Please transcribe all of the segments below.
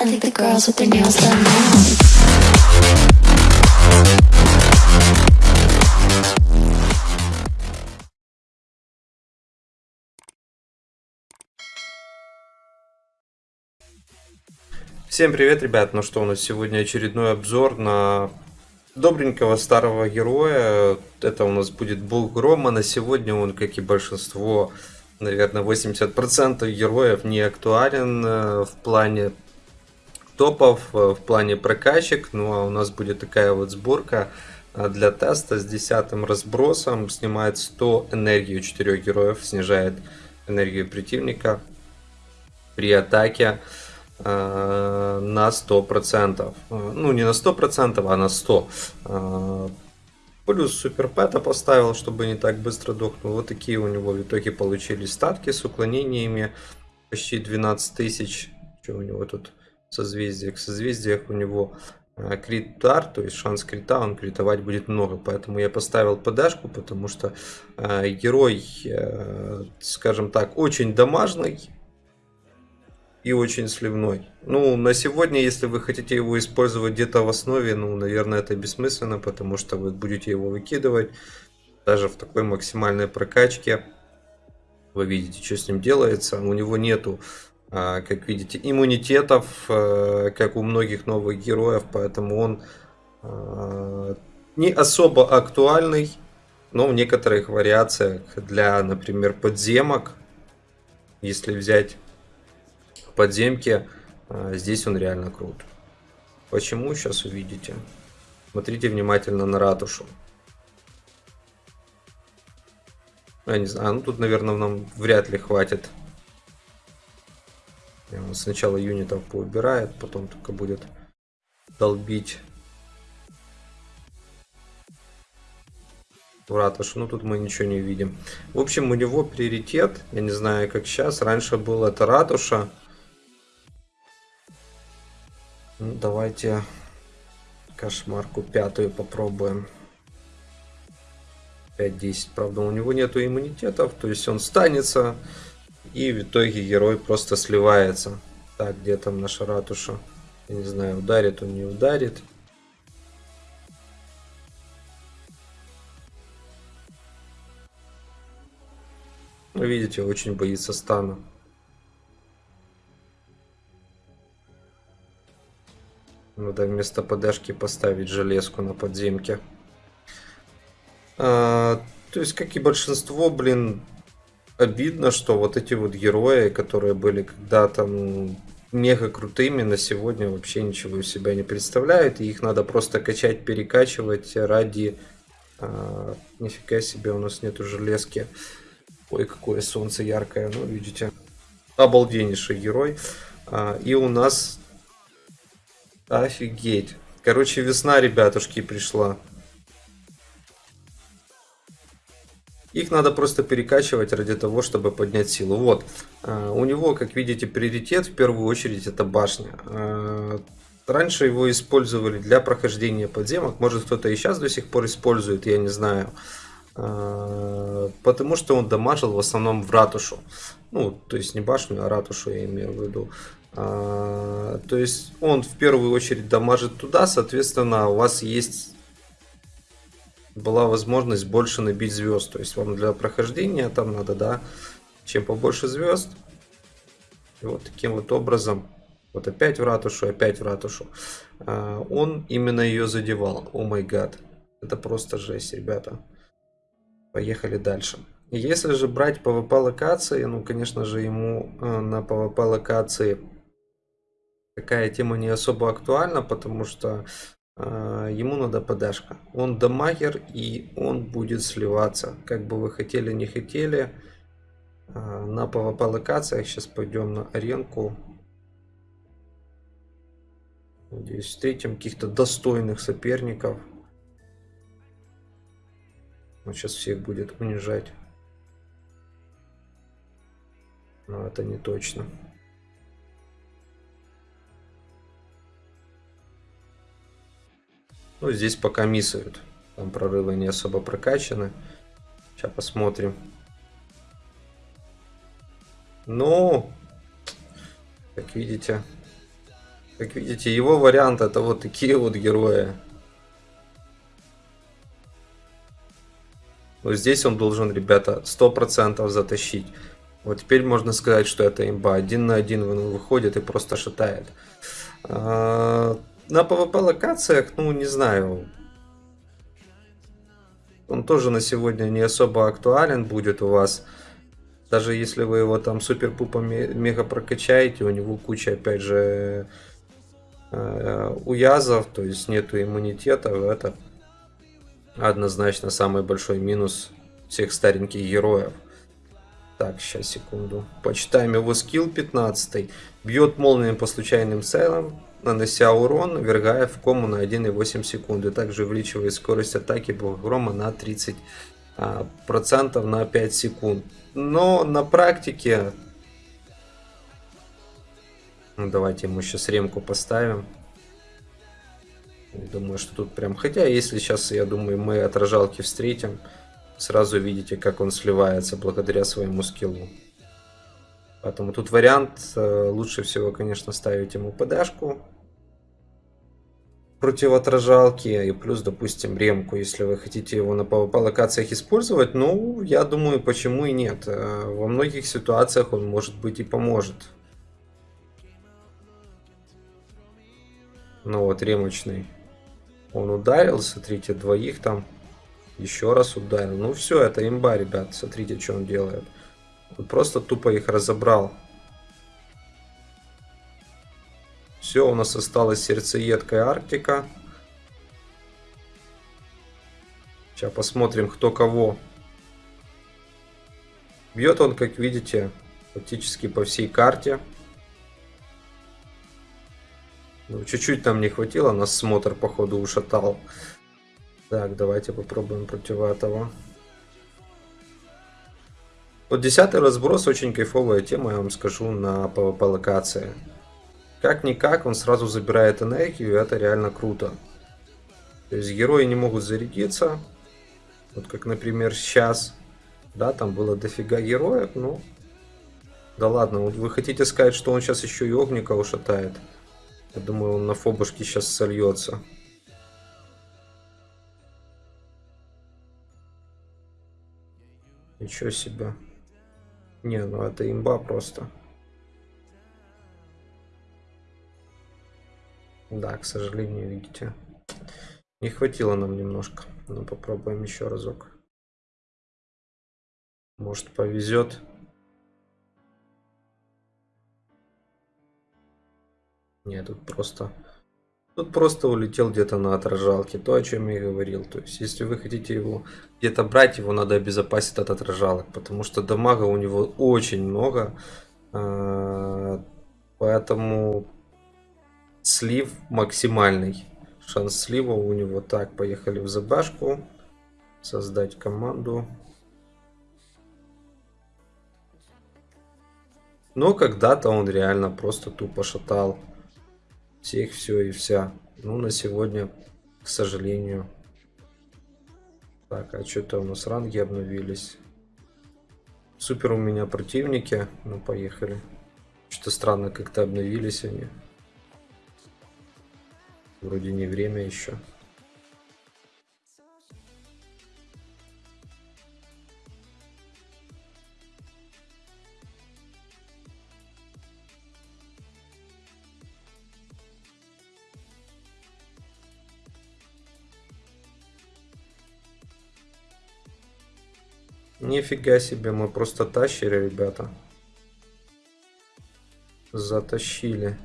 I think the girls with their nails done now. Всем привет, ребят! Ну что, у нас сегодня очередной обзор на добренького старого героя. Это у нас будет Бог Грома. На сегодня он, как и большинство, наверное, 80% героев не актуален э, в плане топов, э, в плане прокачек. Ну а у нас будет такая вот сборка э, для теста с 10 разбросом. Снимает 100 энергии у 4 героев, снижает энергию противника при атаке э, на 100%. Э, Ну, не на 100%, а на 100%. Э, Плюс суперпэта поставил, чтобы не так быстро дохнул. Вот такие у него в итоге получились статки с уклонениями. Почти 12 тысяч. Что у него тут созвездиях? В созвездиях у него э, крит удар, то есть шанс крита, он критовать будет много. Поэтому я поставил ПДшку, потому что э, герой, э, скажем так, очень дамажный и очень сливной. Ну, на сегодня, если вы хотите его использовать где-то в основе, ну, наверное, это бессмысленно, потому что вы будете его выкидывать даже в такой максимальной прокачке. Вы видите, что с ним делается. У него нету, как видите, иммунитетов, а, как у многих новых героев, поэтому он а, не особо актуальный, но в некоторых вариациях для, например, подземок, если взять подземке, а, здесь он реально крут. Почему, сейчас увидите. Смотрите внимательно на ратушу. Я не знаю, ну тут, наверное, нам вряд ли хватит. Сначала юнитов поубирает, потом только будет долбить в ратушу. Ну тут мы ничего не видим. В общем, у него приоритет, я не знаю как сейчас, раньше был это ратуша. Ну, давайте кошмарку пятую попробуем. 5-10. Правда, у него нету иммунитетов, то есть он станется. И в итоге герой просто сливается. Так, где там наша ратуша? Я не знаю, ударит он, не ударит. Вы видите, очень боится стана. Надо вместо подашки поставить железку на подземке. А, то есть, как и большинство, блин, обидно, что вот эти вот герои, которые были когда-то мега крутыми, на сегодня вообще ничего из себя не представляют. И их надо просто качать, перекачивать ради... А, нифига себе, у нас нету железки. Ой, какое солнце яркое, ну, видите. Обалденнейший герой. А, и у нас Офигеть. Короче, весна, ребятушки, пришла. Их надо просто перекачивать ради того, чтобы поднять силу. Вот. А, у него, как видите, приоритет в первую очередь это башня. А, раньше его использовали для прохождения подземок. Может кто-то и сейчас до сих пор использует, я не знаю. А, потому что он дамажил в основном в ратушу. Ну, то есть не башню, а ратушу я имею в виду. То есть он в первую очередь дамажит туда, соответственно, у вас есть была возможность больше набить звезд. То есть вам для прохождения там надо, да, чем побольше звезд. И вот таким вот образом, вот опять в ратушу, опять в ратушу. А, он именно ее задевал. О май гад. Это просто жесть, ребята. Поехали дальше. Если же брать PvP локации, ну, конечно же, ему э, на PvP локации такая тема не особо актуальна, потому что ему надо подашка. Он дамагер и он будет сливаться. Как бы вы хотели, не хотели. Э, на PvP локациях сейчас пойдем на аренку. Надеюсь, встретим каких-то достойных соперников. Он сейчас всех будет унижать. Но это не точно. Ну, здесь пока миссают. Там прорывы не особо прокачаны. Сейчас посмотрим. Ну, как видите, Как видите, его вариант это вот такие вот герои. Вот здесь он должен, ребята, 100% затащить. Вот теперь можно сказать, что это имба. Один на один выходит и просто шатает. На PvP локациях, ну не знаю. Он тоже на сегодня не особо актуален будет у вас. Даже если вы его там супер-пупа мега прокачаете, у него куча, опять же, э, уязов, то есть нету иммунитета, это однозначно самый большой минус всех стареньких героев. Так, сейчас, секунду. Почитаем его скилл 15. Бьет молнией по случайным целям, нанося урон, вергая в кому на 1,8 секунды. Также увеличивает скорость атаки грома на 30% а, процентов на 5 секунд. Но на практике... Ну, давайте ему сейчас ремку поставим. Думаю, что тут прям... Хотя, если сейчас, я думаю, мы отражалки встретим, сразу видите, как он сливается благодаря своему скиллу. Поэтому тут вариант, э, лучше всего, конечно, ставить ему ПДшку против отражалки и плюс, допустим, ремку, если вы хотите его на PvP локациях использовать, ну, я думаю, почему и нет. Э, во многих ситуациях он, может быть, и поможет. Ну вот, ремочный. Он ударил, смотрите, двоих там. Еще раз ударил. Ну все, это имба, ребят. Смотрите, что он делает. Он просто тупо их разобрал. Все, у нас осталась сердцеедкая Арктика. Сейчас посмотрим, кто кого. Бьет он, как видите, практически по всей карте. Ну, чуть-чуть нам не хватило, нас смотр, походу, ушатал. Так, давайте попробуем против этого. Вот десятый разброс очень кайфовая тема, я вам скажу, на PvP локации. Как-никак он сразу забирает энергию, это реально круто. То есть герои не могут зарядиться. Вот как, например, сейчас. Да, там было дофига героев, ну... Да ладно, вот вы хотите сказать, что он сейчас еще и огника ушатает? Я думаю, он на фобушке сейчас сольется. Ничего себе. Не, ну это имба просто. Да, к сожалению, видите. Не хватило нам немножко. Ну, попробуем еще разок. Может, повезет. Нет, тут просто... Тут просто улетел где-то на отражалке, то, о чем я и говорил. То есть, если вы хотите его где-то брать, его надо обезопасить от отражалок, потому что дамага у него очень много. А, поэтому слив максимальный. Шанс слива у него так, поехали в забашку. Создать команду. Но когда-то он реально просто тупо шатал всех, все и вся. Ну, на сегодня, к сожалению. Так, а что-то у нас ранги обновились. Супер у меня противники. Ну, поехали. Что-то странно как-то обновились они. Вроде не время еще. Нифига себе, мы просто тащили, ребята. Затащили.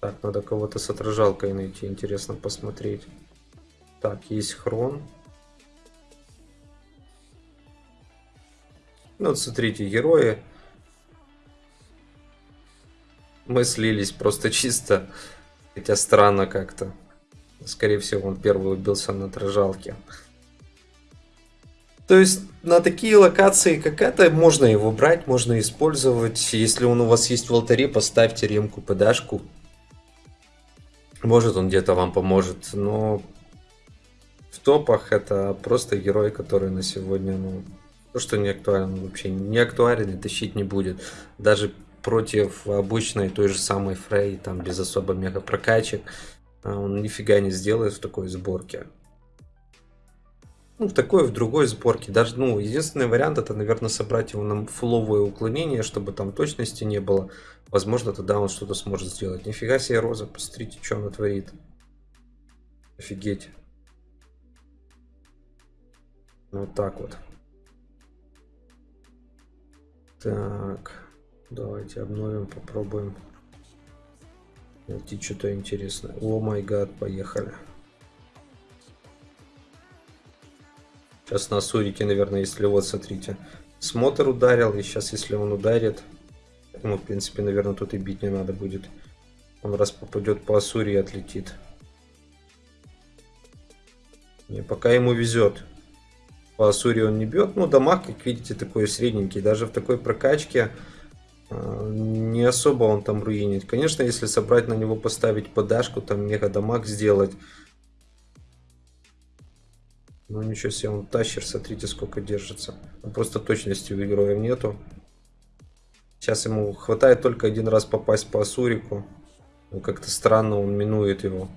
Так, надо кого-то с отражалкой найти, интересно посмотреть. Так, есть хрон. Ну вот смотрите, герои. Мы слились просто чисто. Хотя странно как-то. Скорее всего, он первый убился на отражалке. То есть на такие локации, как это, можно его брать, можно использовать. Если он у вас есть в алтаре, поставьте ремку, подашку. Может он где-то вам поможет, но в топах это просто герой, который на сегодня, ну, то, что не актуален, вообще не актуален и тащить не будет. Даже против обычной той же самой Фрей, там без особо мега прокачек, а, он нифига не сделает в такой сборке. Ну, в такой, в другой сборке. Даже, ну, единственный вариант это, наверное, собрать его на фуловое уклонение, чтобы там точности не было. Возможно, тогда он что-то сможет сделать. Нифига себе Роза, посмотрите, что она творит. Офигеть. Вот так вот. Так, давайте обновим, попробуем найти что-то интересное. О май гад, поехали. Сейчас на Сурике, наверное, если вот, смотрите, смотр ударил, и сейчас, если он ударит, ему, в принципе, наверное, тут и бить не надо будет. Он раз попадет по Асурии, отлетит. Не, пока ему везет. По Асурии он не бьет. Ну, дамаг, как видите, такой средненький. Даже в такой прокачке э, не особо он там руинит. Конечно, если собрать на него, поставить подашку, там мега дамаг сделать, ну ничего себе, он тащер, смотрите, сколько держится. Просто точности у героев нету. Сейчас ему хватает только один раз попасть по Асурику. Ну, как-то странно он минует его.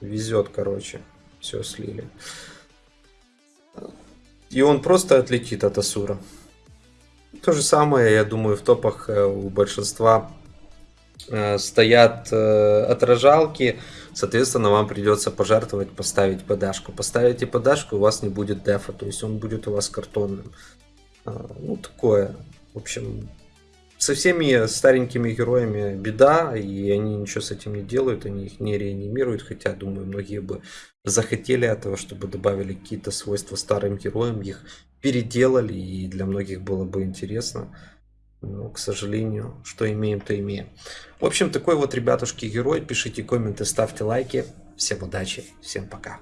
Везет, короче. Все слили. И он просто отлетит от Асура. То же самое, я думаю, в топах э, у большинства стоят э, отражалки. Соответственно, вам придется пожертвовать, поставить подашку. Поставите подашку, у вас не будет дефа, то есть он будет у вас картонным. А, ну, такое. В общем, со всеми старенькими героями беда, и они ничего с этим не делают, они их не реанимируют, хотя, думаю, многие бы захотели этого, чтобы добавили какие-то свойства старым героям, их переделали, и для многих было бы интересно. Но, к сожалению, что имеем, то имеем. В общем, такой вот, ребятушки, герой. Пишите комменты, ставьте лайки. Всем удачи, всем пока.